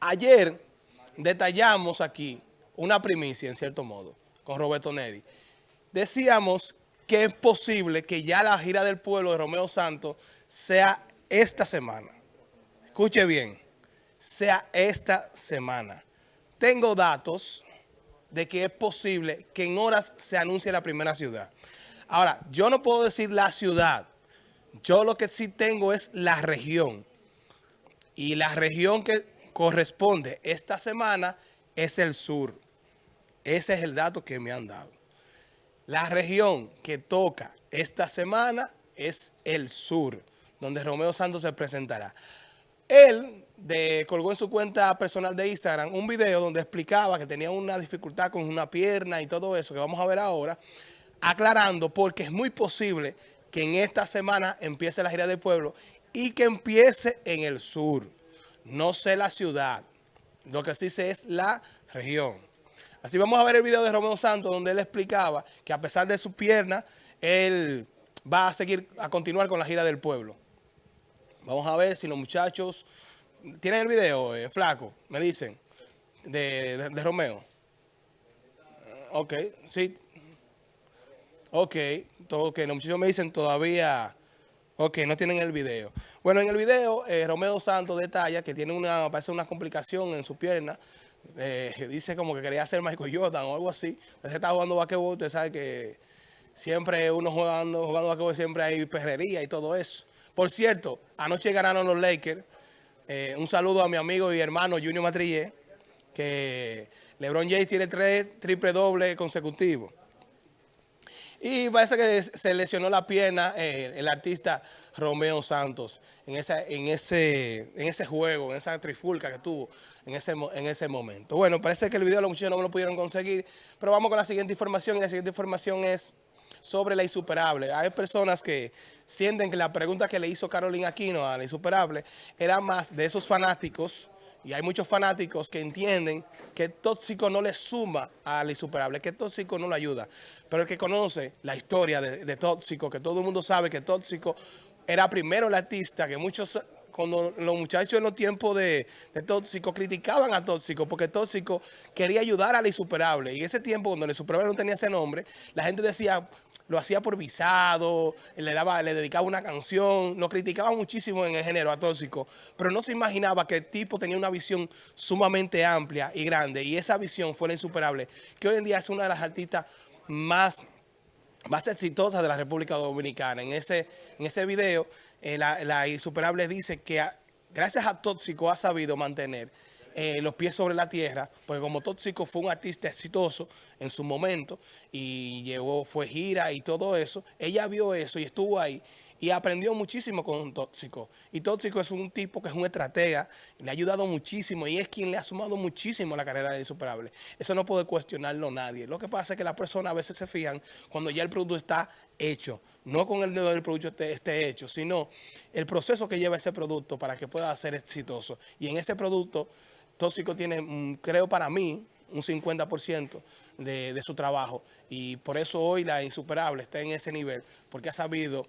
Ayer detallamos aquí una primicia, en cierto modo, con Roberto Neri. Decíamos que es posible que ya la gira del pueblo de Romeo Santos sea esta semana. Escuche bien, sea esta semana. Tengo datos de que es posible que en horas se anuncie la primera ciudad. Ahora, yo no puedo decir la ciudad. Yo lo que sí tengo es la región. Y la región que corresponde esta semana es el sur. Ese es el dato que me han dado. La región que toca esta semana es el sur, donde Romeo Santos se presentará. Él de, colgó en su cuenta personal de Instagram un video donde explicaba que tenía una dificultad con una pierna y todo eso que vamos a ver ahora, aclarando porque es muy posible que en esta semana empiece la gira del pueblo y que empiece en el sur. No sé la ciudad, lo que sí sé es la región. Así vamos a ver el video de Romeo Santos donde él explicaba que a pesar de su pierna, él va a seguir, a continuar con la gira del pueblo. Vamos a ver si los muchachos... ¿Tienen el video, eh, flaco? Me dicen, de, Romeo. Ok, sí. Ok, todo, que los muchachos me dicen todavía... Ok, no tienen el video. Bueno, en el video, eh, Romeo Santos detalla que tiene una, parece una complicación en su pierna. Eh, dice como que quería hacer Michael Jordan o algo así. Se está jugando basquetbol, usted sabe que siempre uno jugando, jugando basquetbol siempre hay perrería y todo eso. Por cierto, anoche ganaron los Lakers. Eh, un saludo a mi amigo y hermano Junior Matrillé, que LeBron James tiene tres triple doble consecutivos. Y parece que se lesionó la pierna eh, el artista Romeo Santos en, ese juego, en esa trifulca que tuvo en ese, en ese momento. Bueno, parece que el video los muchachos no lo pudieron conseguir, pero vamos con la siguiente información y la siguiente información es sobre la insuperable. Hay personas que sienten que la pregunta que le hizo Carolina Aquino a la insuperable era más de esos fanáticos, y hay muchos fanáticos que entienden que tóxico no le suma a la insuperable, que tóxico no le ayuda. Pero el que conoce la historia de, de tóxico, que todo el mundo sabe que tóxico era primero el artista, que muchos cuando los muchachos en los tiempos de, Tóxico criticaban a Tóxico porque Tóxico quería ayudar a la insuperable. Y ese tiempo, cuando la insuperable no tenía ese nombre, la gente decía, lo hacía por visado, le daba, le dedicaba una canción, lo criticaba muchísimo en el género a Tóxico, pero no se imaginaba que el tipo tenía una visión sumamente amplia y grande, y esa visión fue la insuperable, que hoy en día es una de las artistas más más exitosas de la República Dominicana. En ese, en ese video, eh, la, Insuperable dice que gracias a Tóxico ha sabido mantener eh, los pies sobre la tierra, porque como Tóxico fue un artista exitoso en su momento y llevó, fue gira y todo eso, ella vio eso y estuvo ahí y aprendió muchísimo con Tóxico. Y Tóxico es un tipo que es un estratega, le ha ayudado muchísimo y es quien le ha sumado muchísimo a la carrera de Insuperable. Eso no puede cuestionarlo nadie. Lo que pasa es que las personas a veces se fían cuando ya el producto está hecho. No con el dedo del producto esté hecho, sino el proceso que lleva ese producto para que pueda ser exitoso. Y en ese producto, Tóxico tiene, mm, creo para mí, un 50% de, de su trabajo. Y por eso hoy la Insuperable está en ese nivel, porque ha sabido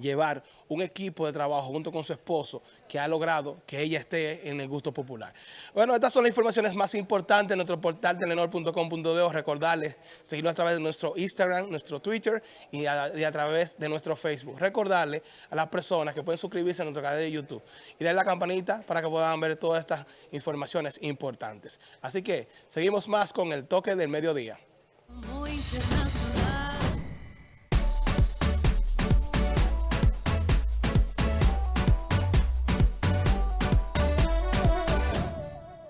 llevar un equipo de trabajo junto con su esposo que ha logrado que ella esté en el gusto popular. Bueno, estas son las informaciones más importantes en nuestro portal telenor.com.de. Recordarles seguirlo a través de nuestro Instagram, nuestro Twitter y a, través de nuestro Facebook. Recordarle a las personas que pueden suscribirse a nuestro canal de YouTube y darle la campanita para que puedan ver todas estas informaciones importantes. Así que seguimos más con el toque del mediodía.